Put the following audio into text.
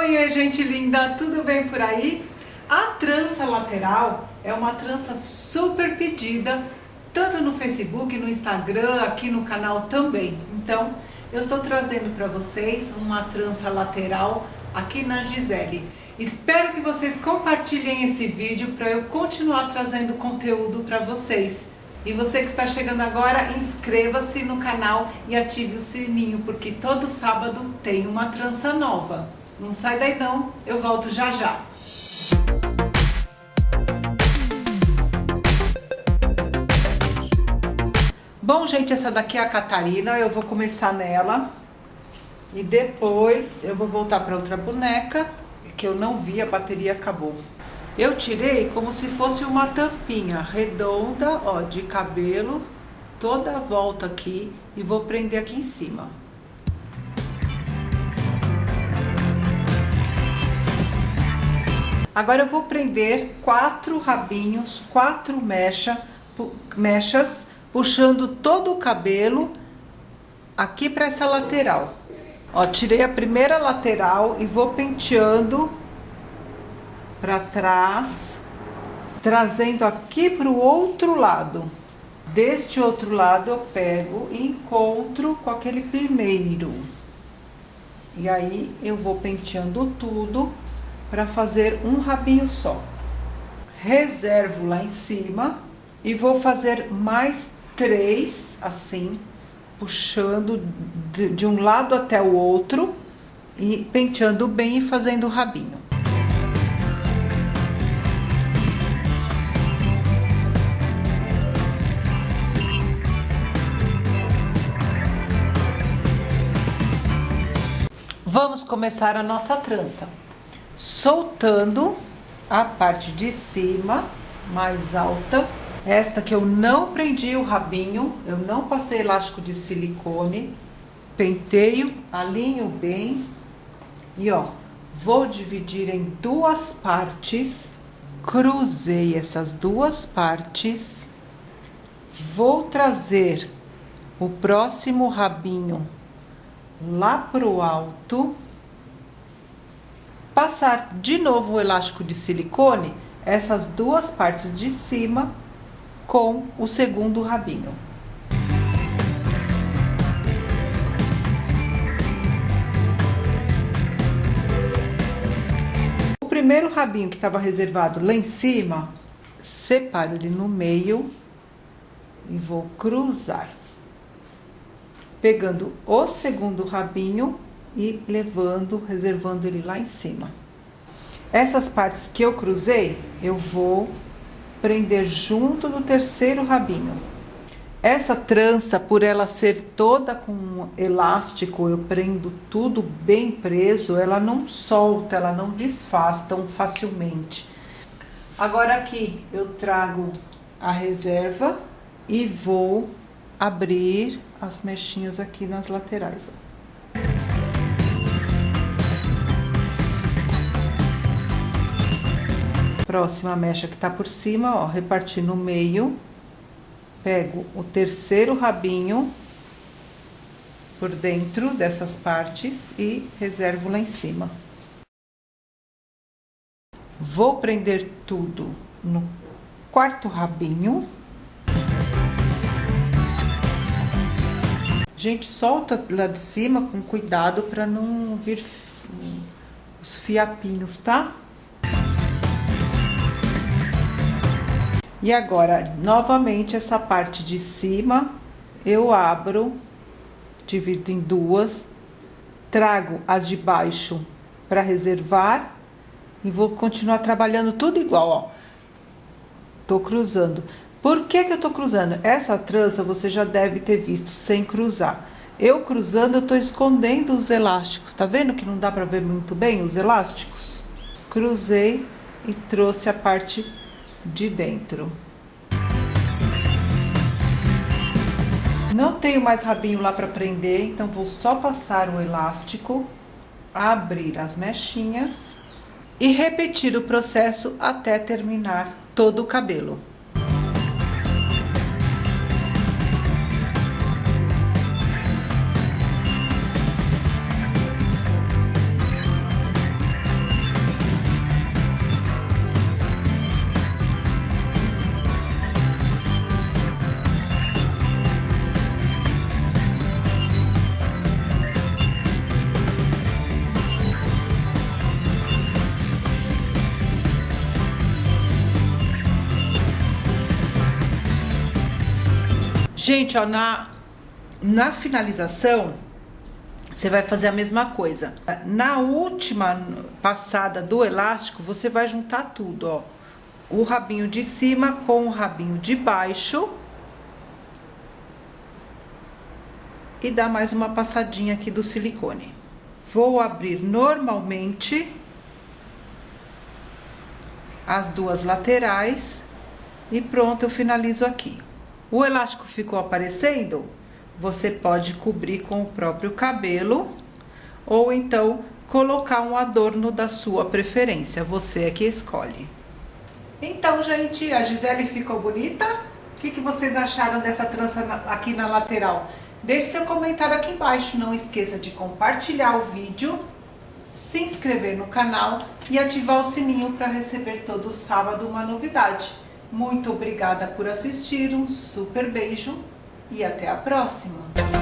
Oi, gente linda, tudo bem por aí? A trança lateral é uma trança super pedida, tanto no Facebook, no Instagram, aqui no canal também. Então, eu estou trazendo para vocês uma trança lateral aqui na Gisele. Espero que vocês compartilhem esse vídeo para eu continuar trazendo conteúdo para vocês. E você que está chegando agora, inscreva-se no canal e ative o sininho, porque todo sábado tem uma trança nova. Não sai daí não, eu volto já já. Bom, gente, essa daqui é a Catarina, eu vou começar nela. E depois eu vou voltar para outra boneca, que eu não vi, a bateria acabou. Eu tirei como se fosse uma tampinha redonda, ó, de cabelo, toda a volta aqui e vou prender aqui em cima. Agora eu vou prender quatro rabinhos, quatro mecha, mechas, puxando todo o cabelo aqui para essa lateral. Ó, tirei a primeira lateral e vou penteando para trás, trazendo aqui para o outro lado. Deste outro lado eu pego e encontro com aquele primeiro. E aí eu vou penteando tudo para fazer um rabinho só. Reservo lá em cima e vou fazer mais três assim, puxando de, de um lado até o outro e penteando bem e fazendo o rabinho. Vamos começar a nossa trança. Soltando a parte de cima, mais alta. Esta que eu não prendi o rabinho, eu não passei elástico de silicone. Penteio, alinho bem. E ó, vou dividir em duas partes. Cruzei essas duas partes. Vou trazer o próximo rabinho lá pro alto, passar de novo o elástico de silicone, essas duas partes de cima com o segundo rabinho. O primeiro rabinho que estava reservado lá em cima, separo ele no meio e vou cruzar pegando o segundo rabinho e levando, reservando ele lá em cima. Essas partes que eu cruzei, eu vou prender junto do terceiro rabinho. Essa trança, por ela ser toda com elástico, eu prendo tudo bem preso, ela não solta, ela não desfaz tão facilmente. Agora aqui eu trago a reserva e vou abrir as mechinhas aqui nas laterais, ó. Próxima mecha que tá por cima, ó, repartir no meio. Pego o terceiro rabinho por dentro dessas partes e reservo lá em cima. Vou prender tudo no quarto rabinho. Gente, solta lá de cima com cuidado para não vir os fiapinhos, tá? E agora, novamente, essa parte de cima, eu abro, divido em duas, trago a de baixo para reservar e vou continuar trabalhando tudo igual, ó. Tô cruzando. Por que que eu tô cruzando? Essa trança você já deve ter visto sem cruzar. Eu cruzando, eu tô escondendo os elásticos. Tá vendo que não dá para ver muito bem os elásticos? Cruzei e trouxe a parte de dentro. Não tenho mais rabinho lá para prender, então vou só passar o elástico, abrir as mechinhas e repetir o processo até terminar todo o cabelo. Gente, ó, na, na finalização, você vai fazer a mesma coisa. Na última passada do elástico, você vai juntar tudo, ó. O rabinho de cima com o rabinho de baixo. E dar mais uma passadinha aqui do silicone. Vou abrir normalmente as duas laterais e pronto, eu finalizo aqui. O elástico ficou aparecendo? Você pode cobrir com o próprio cabelo ou então colocar um adorno da sua preferência, você é que escolhe. Então, gente, a Gisele ficou bonita? O que, que vocês acharam dessa trança aqui na lateral? Deixe seu comentário aqui embaixo, não esqueça de compartilhar o vídeo, se inscrever no canal e ativar o sininho para receber todo sábado uma novidade. Muito obrigada por assistir, um super beijo e até a próxima!